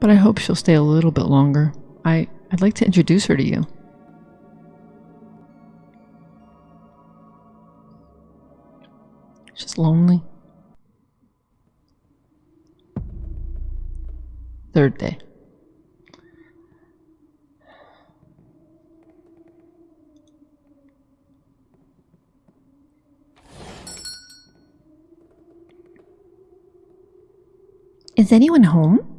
But I hope she'll stay a little bit longer. I, I'd like to introduce her to you. She's lonely. Third day. Is anyone home?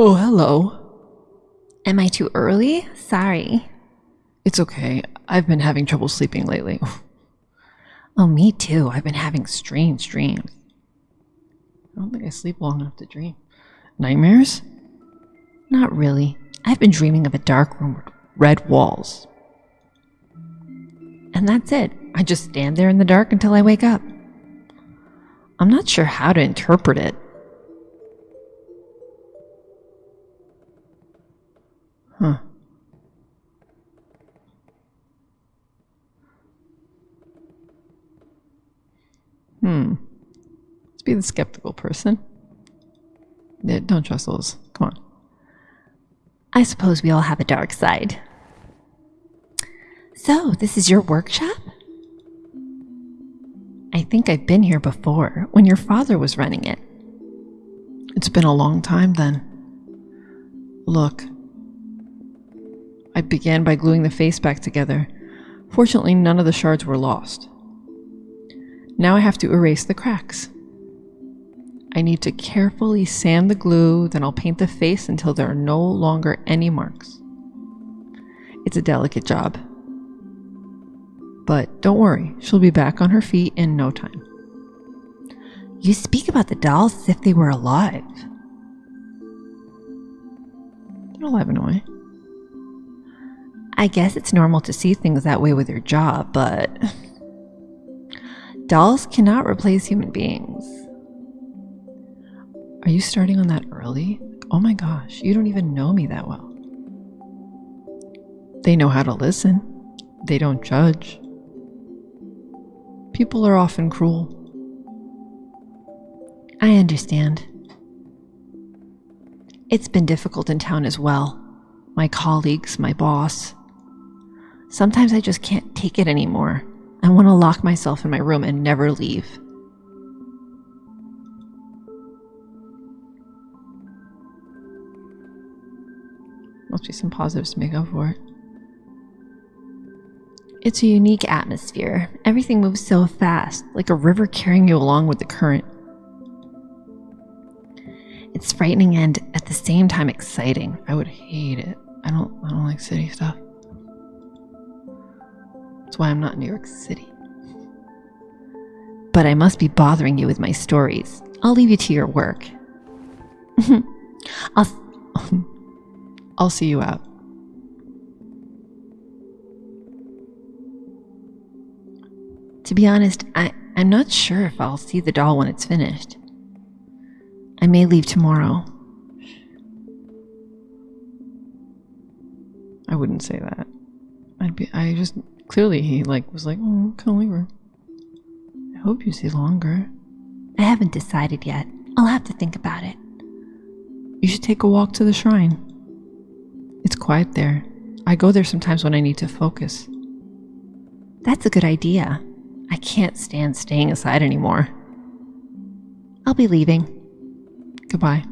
Oh, hello. Am I too early? Sorry. It's okay. I've been having trouble sleeping lately. Oh, me too. I've been having strange dreams. I don't think I sleep long enough to dream. Nightmares? Not really. I've been dreaming of a dark room with red walls. And that's it. I just stand there in the dark until I wake up. I'm not sure how to interpret it. Huh. Hmm. Let's be the skeptical person. Yeah, don't trust those. Come on. I suppose we all have a dark side. So, this is your workshop? I think I've been here before, when your father was running it. It's been a long time then. Look. I began by gluing the face back together. Fortunately, none of the shards were lost. Now I have to erase the cracks. I need to carefully sand the glue, then I'll paint the face until there are no longer any marks. It's a delicate job. But don't worry, she'll be back on her feet in no time. You speak about the dolls as if they were alive. They're alive in a way. I guess it's normal to see things that way with your job, but dolls cannot replace human beings. Are you starting on that early? Oh my gosh, you don't even know me that well. They know how to listen. They don't judge. People are often cruel. I understand. It's been difficult in town as well. My colleagues, my boss. Sometimes I just can't take it anymore. I want to lock myself in my room and never leave. Must be some positives to make up for it. It's a unique atmosphere. Everything moves so fast, like a river carrying you along with the current. It's frightening and at the same time exciting. I would hate it. I don't I don't like city stuff. That's why I'm not in New York City. But I must be bothering you with my stories. I'll leave you to your work. I'll I'll see you out. To be honest, I, I'm not sure if I'll see the doll when it's finished. I may leave tomorrow. I wouldn't say that. I'd be I just clearly he like was like, oh come her. I hope you stay longer. I haven't decided yet. I'll have to think about it. You should take a walk to the shrine. It's quiet there. I go there sometimes when I need to focus. That's a good idea. I can't stand staying aside anymore. I'll be leaving. Goodbye.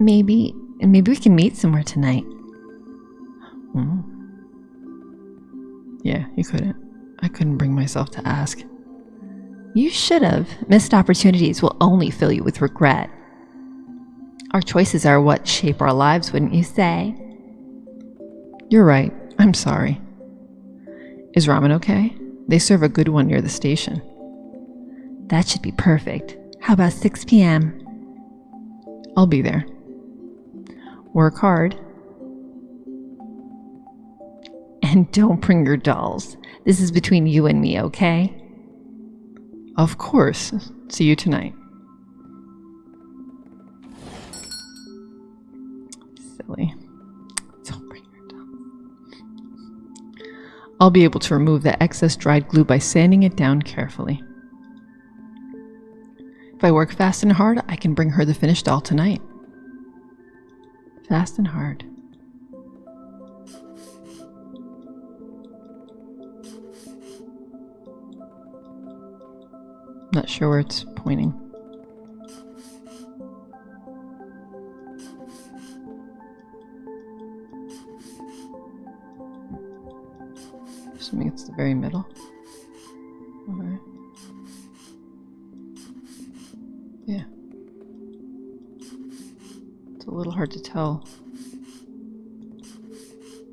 Maybe, maybe we can meet somewhere tonight. Mm. Yeah, you couldn't. I couldn't bring myself to ask. You should have. Missed opportunities will only fill you with regret. Our choices are what shape our lives, wouldn't you say? You're right. I'm sorry. Is ramen okay? They serve a good one near the station. That should be perfect. How about 6 p.m.? I'll be there. Work hard. And don't bring your dolls. This is between you and me, okay? Of course. See you tonight. Silly. Don't bring your dolls. I'll be able to remove the excess dried glue by sanding it down carefully. If I work fast and hard, I can bring her the finished doll tonight. Fast and hard. Not sure where it's pointing. Assuming it's the very middle. Okay. Hard to tell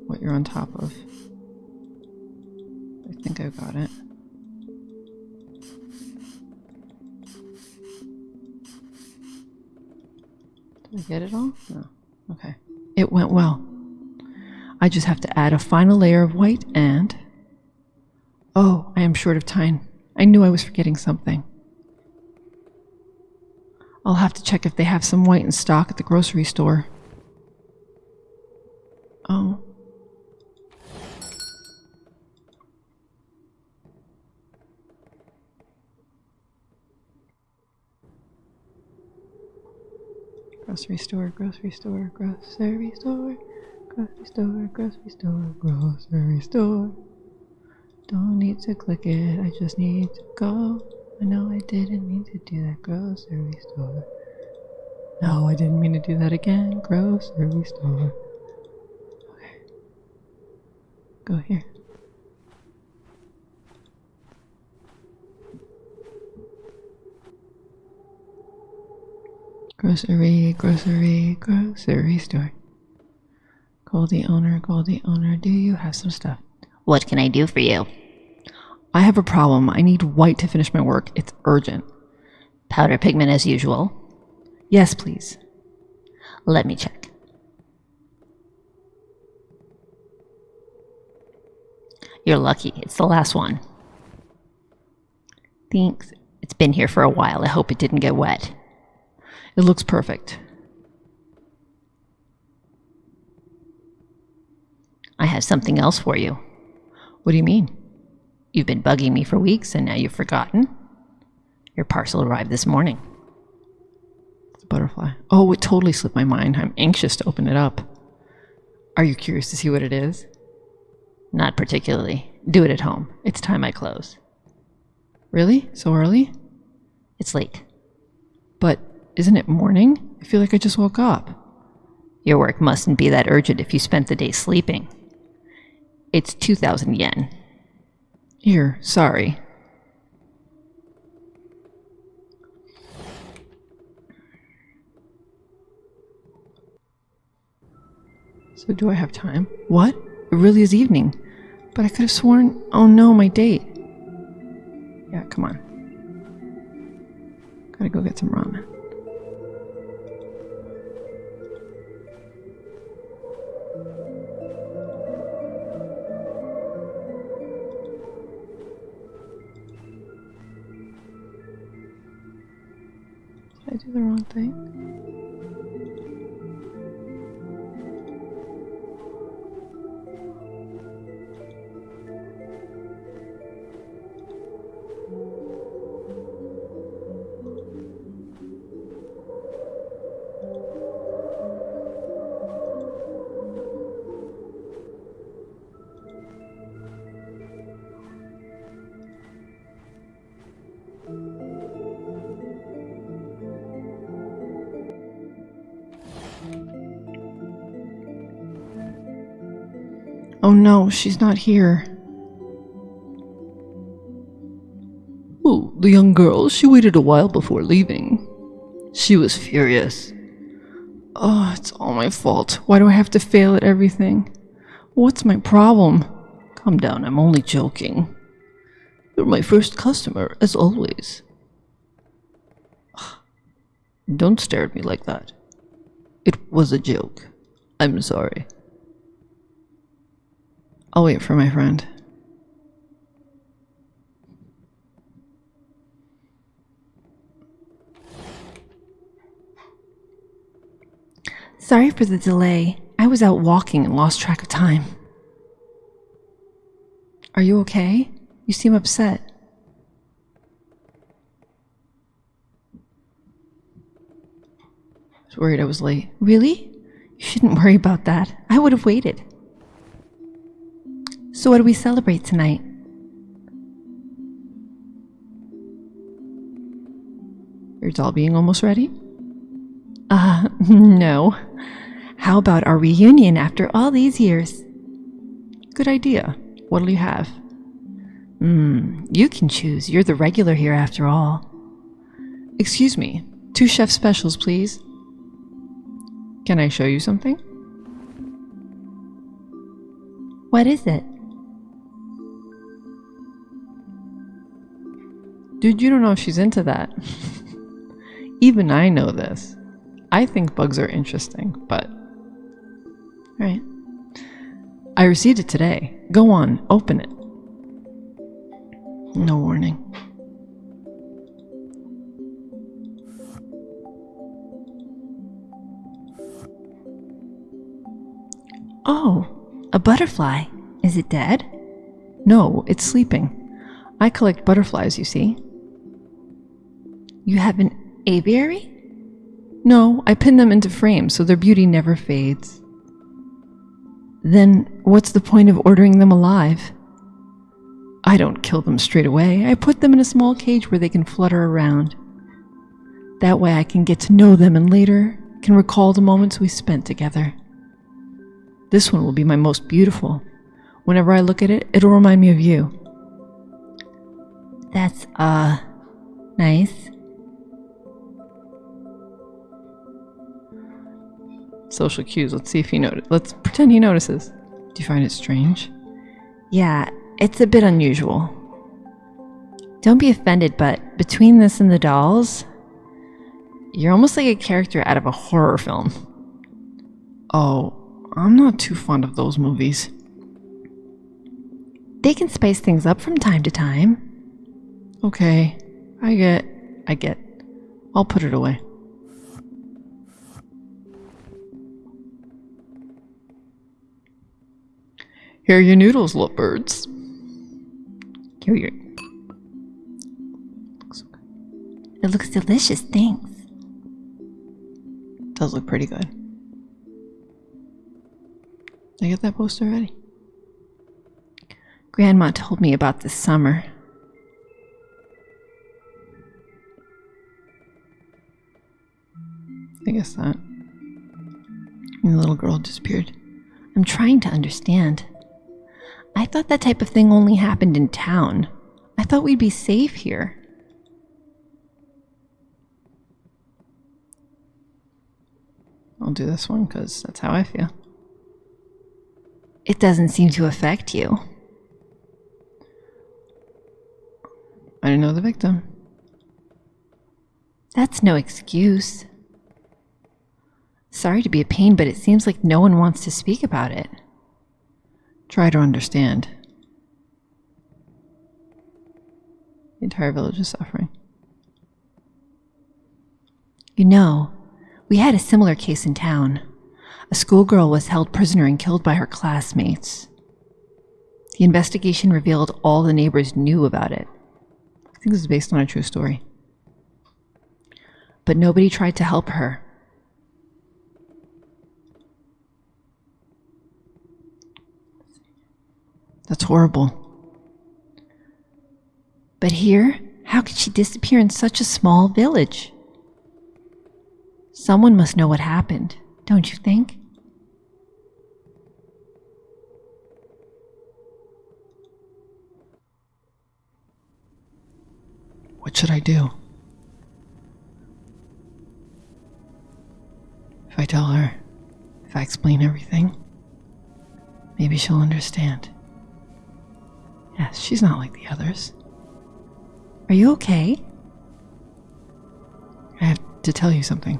what you're on top of. I think I got it. Did I get it all? No. Okay. It went well. I just have to add a final layer of white and... Oh, I am short of time. I knew I was forgetting something. I'll have to check if they have some white in stock at the grocery store. Oh. Grocery store, grocery store, grocery store, grocery store, grocery store, grocery store. Don't need to click it, I just need to go. I know I didn't mean to do that grocery store. No, I didn't mean to do that again. Grocery store. Okay. Go here. Grocery, grocery, grocery store. Call the owner, call the owner, do you have some stuff? What can I do for you? I have a problem. I need white to finish my work. It's urgent. Powder pigment as usual. Yes, please. Let me check. You're lucky. It's the last one. Thanks. It's been here for a while. I hope it didn't get wet. It looks perfect. I have something else for you. What do you mean? You've been bugging me for weeks and now you've forgotten. Your parcel arrived this morning. Butterfly. Oh, it totally slipped my mind. I'm anxious to open it up. Are you curious to see what it is? Not particularly. Do it at home. It's time I close. Really? So early? It's late. But isn't it morning? I feel like I just woke up. Your work mustn't be that urgent if you spent the day sleeping. It's 2,000 yen. Here, sorry. So do I have time? What? It really is evening. But I could have sworn. Oh no, my date. Yeah, come on. Gotta go get some ramen. I do the wrong thing? Oh no, she's not here. Oh, the young girl, she waited a while before leaving. She was furious. Oh, it's all my fault. Why do I have to fail at everything? What's my problem? Calm down, I'm only joking. You're my first customer, as always. Don't stare at me like that. It was a joke. I'm sorry. I'll wait for my friend. Sorry for the delay. I was out walking and lost track of time. Are you okay? You seem upset. I was worried I was late. Really? You shouldn't worry about that. I would have waited. So, what do we celebrate tonight? Your doll being almost ready? Uh, no. How about our reunion after all these years? Good idea. What'll you have? Hmm, you can choose. You're the regular here after all. Excuse me. Two chef specials, please. Can I show you something? What is it? Dude, you don't know if she's into that. Even I know this. I think bugs are interesting, but. Alright. I received it today. Go on, open it. No warning. Oh, a butterfly. Is it dead? No, it's sleeping. I collect butterflies, you see. You have an aviary? No, I pin them into frames so their beauty never fades. Then what's the point of ordering them alive? I don't kill them straight away. I put them in a small cage where they can flutter around. That way I can get to know them and later can recall the moments we spent together. This one will be my most beautiful. Whenever I look at it, it'll remind me of you. That's, uh, nice. Social cues. Let's see if he notices. Let's pretend he notices. Do you find it strange? Yeah, it's a bit unusual. Don't be offended, but between this and the dolls, you're almost like a character out of a horror film. Oh, I'm not too fond of those movies. They can spice things up from time to time. Okay, I get. I get. I'll put it away. Here are your noodles, little birds. Here you It looks delicious, thanks. Does look pretty good. Did I get that poster ready? Grandma told me about this summer. I guess that. And the little girl disappeared. I'm trying to understand. I thought that type of thing only happened in town. I thought we'd be safe here. I'll do this one because that's how I feel. It doesn't seem to affect you. I didn't know the victim. That's no excuse. Sorry to be a pain, but it seems like no one wants to speak about it. Try to understand. The entire village is suffering. You know, we had a similar case in town. A schoolgirl was held prisoner and killed by her classmates. The investigation revealed all the neighbors knew about it. I think this is based on a true story. But nobody tried to help her. That's horrible. But here, how could she disappear in such a small village? Someone must know what happened, don't you think? What should I do? If I tell her, if I explain everything, maybe she'll understand. Yes, she's not like the others. Are you okay? I have to tell you something.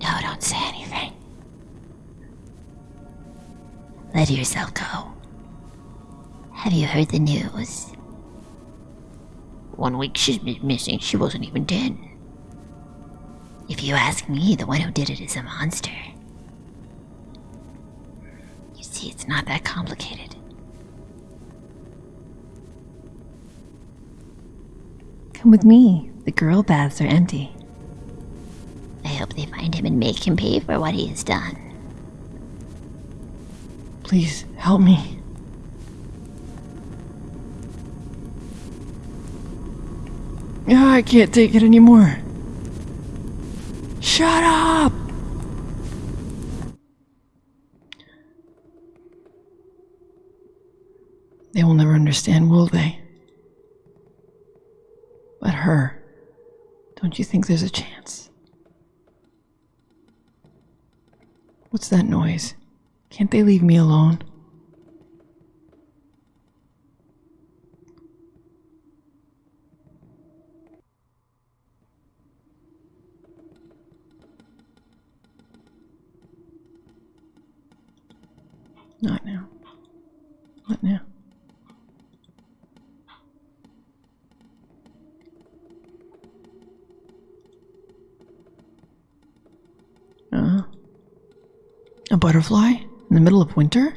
No, don't say anything. Let yourself go. Have you heard the news? One week she's been missing, she wasn't even dead. If you ask me, the one who did it is a monster. You see, it's not that complicated. Come with me. The girl baths are empty. I hope they find him and make him pay for what he has done. Please help me. Yeah, I can't take it anymore. Shut up! They will never understand, will they? But her, don't you think there's a chance? What's that noise? Can't they leave me alone? Not now. Not now? A butterfly in the middle of winter?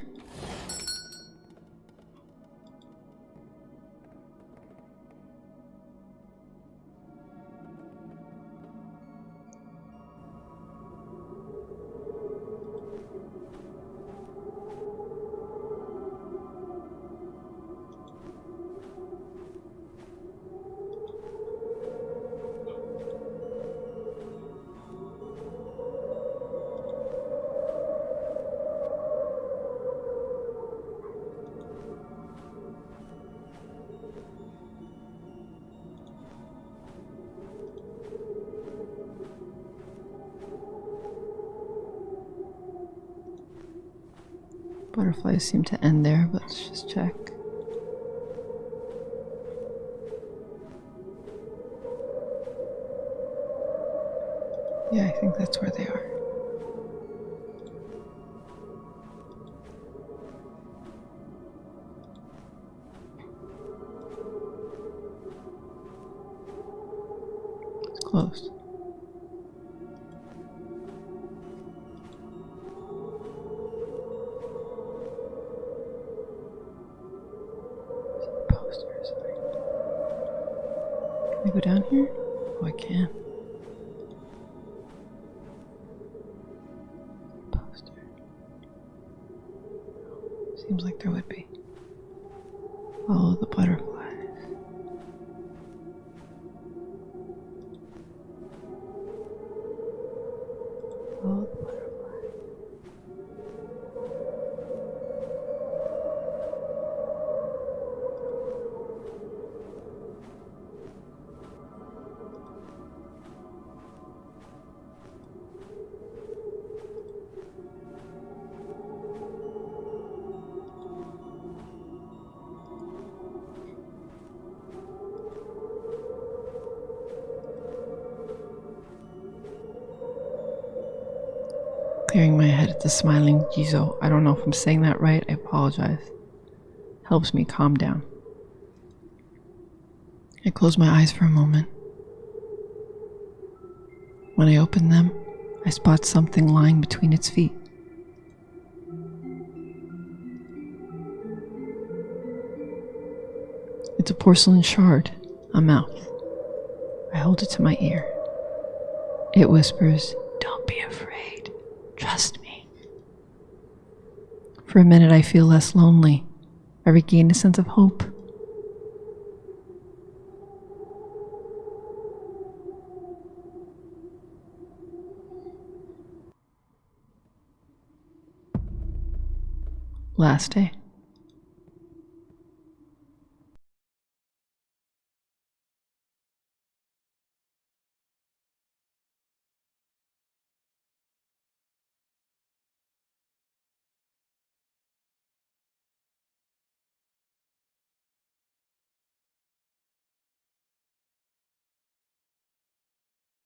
Butterflies seem to end there, but let's just check. Yeah, I think that's where they are. It's closed. Follow the butterflies. Clearing my head at the smiling Jizo. I don't know if I'm saying that right. I apologize. Helps me calm down. I close my eyes for a moment. When I open them, I spot something lying between its feet. It's a porcelain shard, a mouth. I hold it to my ear. It whispers, Don't be afraid. Trust me. For a minute, I feel less lonely. I regain a sense of hope. Last day.